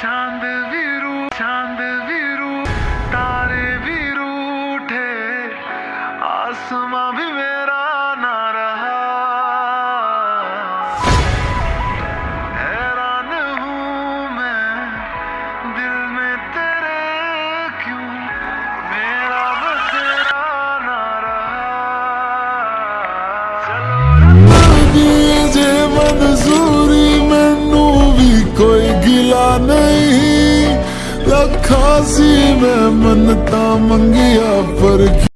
चाँद भी रू चाँद भी रू तारे भी रूठे आसमां भी मेरा नहीं। रखा सी मैं मनता मंगिया पर